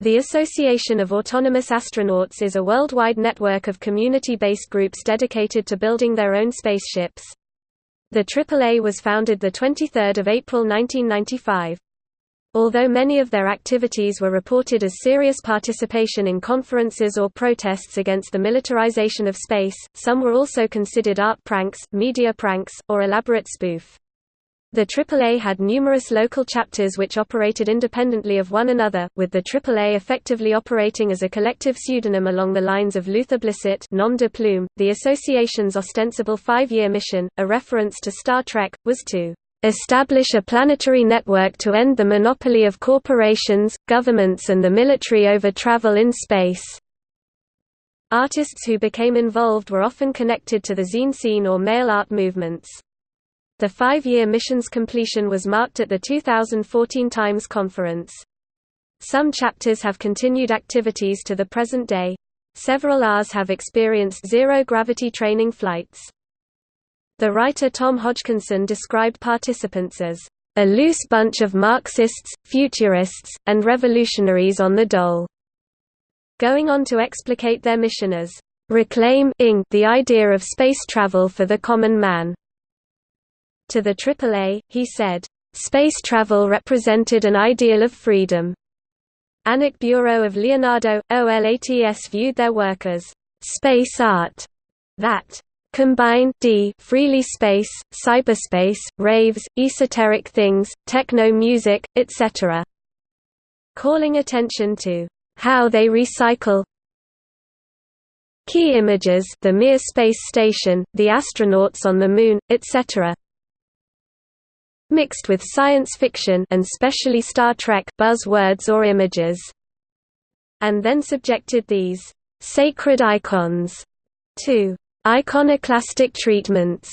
The Association of Autonomous Astronauts is a worldwide network of community-based groups dedicated to building their own spaceships. The AAA was founded 23 April 1995. Although many of their activities were reported as serious participation in conferences or protests against the militarization of space, some were also considered art pranks, media pranks, or elaborate spoof. The AAA had numerous local chapters which operated independently of one another, with the AAA effectively operating as a collective pseudonym along the lines of Luther Blissett nom de plume. .The association's ostensible five-year mission, a reference to Star Trek, was to establish a planetary network to end the monopoly of corporations, governments and the military over travel in space. Artists who became involved were often connected to the zine scene or mail art movements. The five-year mission's completion was marked at the 2014 Times Conference. Some chapters have continued activities to the present day. Several Rs have experienced zero-gravity training flights. The writer Tom Hodgkinson described participants as a loose bunch of Marxists, futurists, and revolutionaries on the dole, going on to explicate their mission as reclaim the idea of space travel for the common man. To the AAA, he said, "...space travel represented an ideal of freedom." Annick Bureaud of Leonardo, OLATS viewed their work as space art that combine d freely space, cyberspace, raves, esoteric things, techno music, etc. Calling attention to how they recycle key images the Mir space station, the astronauts on the Moon, etc mixed with science fiction and specially Star Trek buzzwords or images, and then subjected these sacred icons to iconoclastic treatments.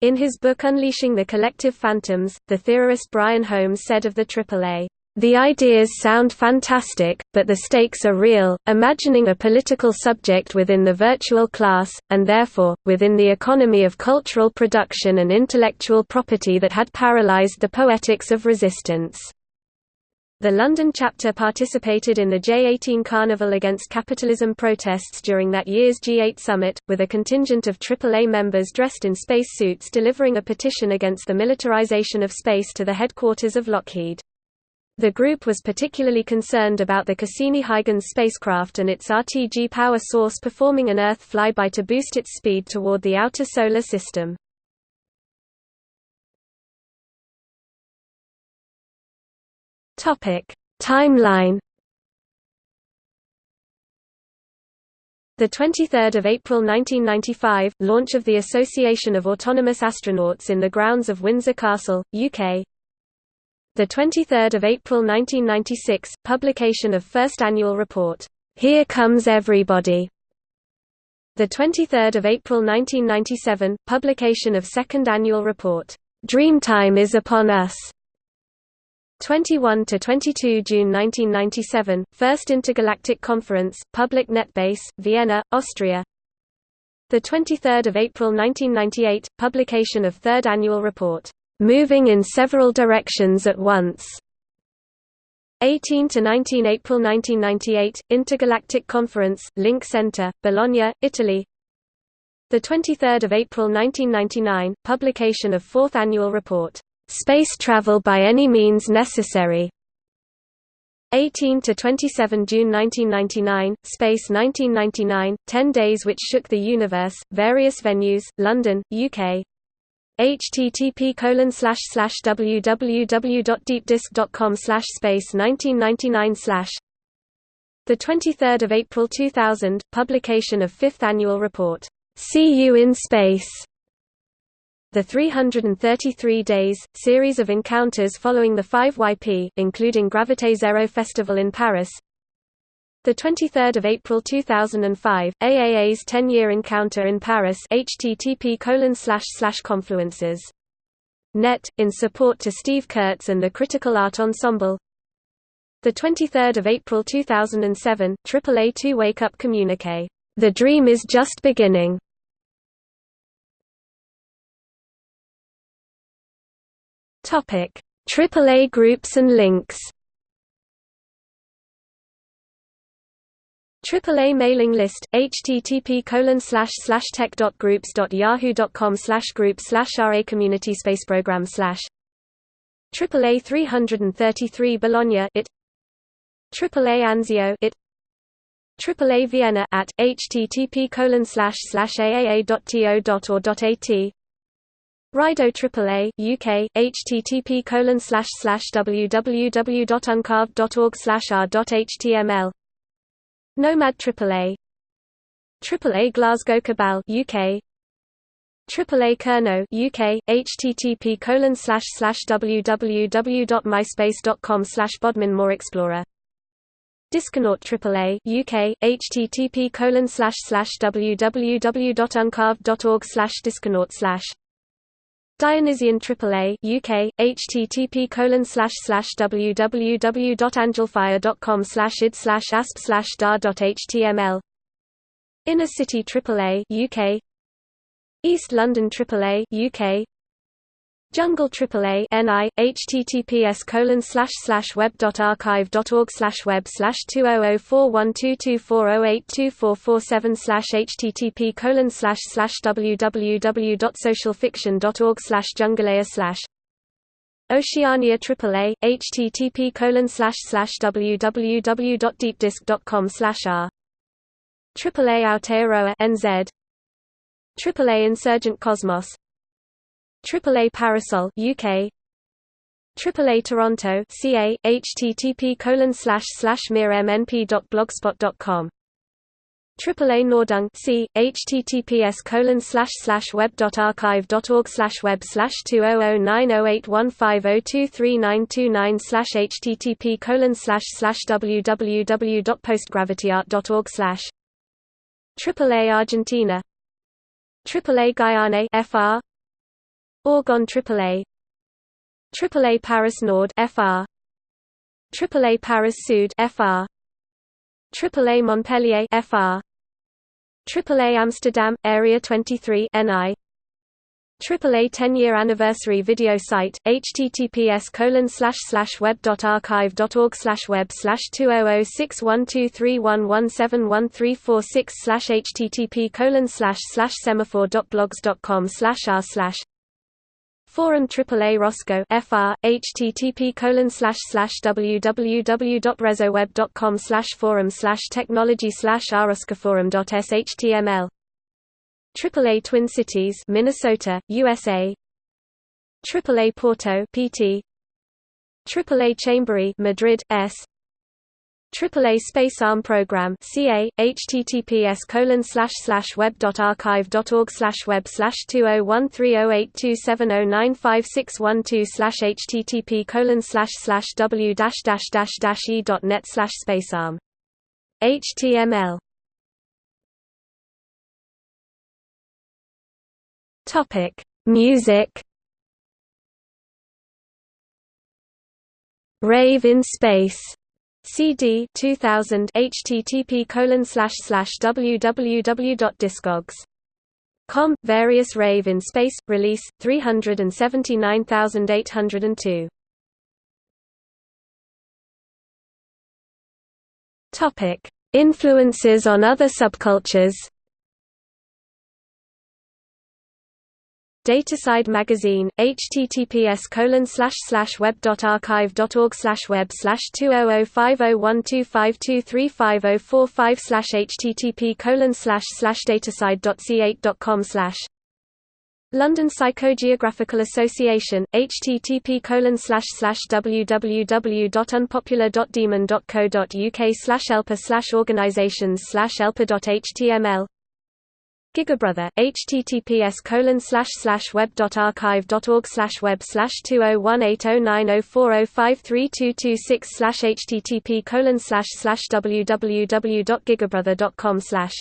In his book Unleashing the Collective Phantoms, the theorist Brian Holmes said of the AAA, the ideas sound fantastic, but the stakes are real, imagining a political subject within the virtual class, and therefore, within the economy of cultural production and intellectual property that had paralyzed the poetics of resistance. The London chapter participated in the J18 Carnival against capitalism protests during that year's G8 summit, with a contingent of AAA members dressed in space suits delivering a petition against the militarization of space to the headquarters of Lockheed. The group was particularly concerned about the Cassini-Huygens spacecraft and its RTG power source performing an Earth flyby to boost its speed toward the outer solar system. Timeline The 23rd of April 1995 launch of the Association of Autonomous Astronauts in the grounds of Windsor Castle, UK. The 23rd of April 1996 publication of first annual report Here Comes Everybody. The 23rd of April 1997 publication of second annual report Dreamtime is upon us. 21 to 22 June 1997 First Intergalactic Conference Public Netbase Vienna Austria The 23rd of April 1998 publication of third annual report moving in several directions at once. 18 to 19 April 1998 Intergalactic Conference Link Center Bologna Italy. The 23rd of April 1999 publication of fourth annual report Space Travel by Any Means Necessary 18 to 27 June 1999 Space 1999 10 days which shook the universe various venues London UK http www.deepdisk.com space 1999 slash. The 23rd of April 2000 publication of fifth annual report. See you in space. The 333 days series of encounters following the 5YP including Gravité Zero Festival in Paris the 23rd of April 2005, AAA's 10-year encounter in Paris http confluences. Net, in support to Steve Kurtz and the Critical Art Ensemble the 23rd of April 2007, AAA2 Wake Up Communique. The dream is just beginning. Topic: AAA groups and links. AAA mailing list http colon slash slash tech.groups.yahoo.com slash group slash RA community space program slash AAA 333 Bologna it AAA Anzio it AAA Vienna at http colon slash slash aaa.to.or.at Rido AAA UK http colon slash slash www.uncarved.org slash r.html Nomad AAA AAA Glasgow Cabal UK AAA Kerno UK http colon slash slash www.myspace.com slash Bodmin Moor Explorer. Disconaut AAA UK http colon slash slash www.uncarved.org slash disconaut slash Dionysian AAA UK http colon slash slash www.angelfire.com slash id slash asp slash dar.html Inner City AAA UK East London AAA UK Jungle AAA NI https colon slash slash web dot archive dot org slash web slash two oh oh four one two two four oh eight two four four seven slash http colon slash slash www dot socialfiction dot org slash jungleia slash Oceania AAA http colon slash slash www dot deepdisk dot com slash r. AAA Aotearoa NZ AAA Insurgent Cosmos AAA Parasol UK AAA Toronto CA http colon slash slash mirmnp.blogspot.com AAA Nordung C https colon slash slash web dot archive dot org slash web slash two oh oh nine oh eight one five oh two three nine two nine slash http colon slash slash www.postgravityart.org slash AAA Argentina. AAA Guyane FR Orgon AAA AAA Paris Nord FR AAA Paris Sud FR AAA Montpellier FR AAA Amsterdam Area 23 NI AAA 10-year anniversary video site https colon slash slash web dot archive dot org slash web slash two oh oh six one two three one one seven one three four six slash http colon slash slash semaphore dot blogs dot com slash r slash Forum AAA Roscoe FR http colon slash slash www.rezoweb.com slash forum slash technology slash html AAA Twin Cities Minnesota USA AAA Porto PT AAA Chambery Madrid S AAA Space Arm Program CA https colon slash slash web dot archive dot org slash web slash two oh one three oh eight two seven oh nine five six one two slash http colon slash slash w dash dash dash dash e dot net slash spacearm HTML Topic. Music. Rave in Space CD 2000 http colon slash slash www.discogs.com various rave in space release 379802 topic. Influences on other subcultures Dataside magazine, https colon slash slash web dot archive dot org slash web slash two oh oh five oh one two five two three five oh four five slash http colon slash slash dataside dot c eight dot com slash London Psychogeographical Association, http colon slash slash www.unpopular.demon.co.uk slash elpa slash organizations slash elpa.html Gigabrother, https colon slash slash web dot archive dot org slash web slash two oh one eight oh nine oh four oh five three two two six slash http colon slash slash www.gigabrother dot com slash.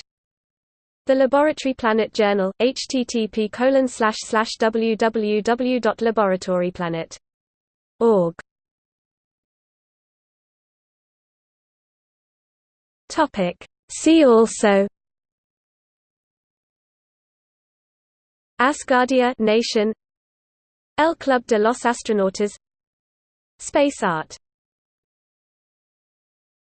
The Laboratory Planet Journal, http colon slash slash www.laboratoryplanet.org Topic. See also Asgardia nation El Club de los Astronautas Space art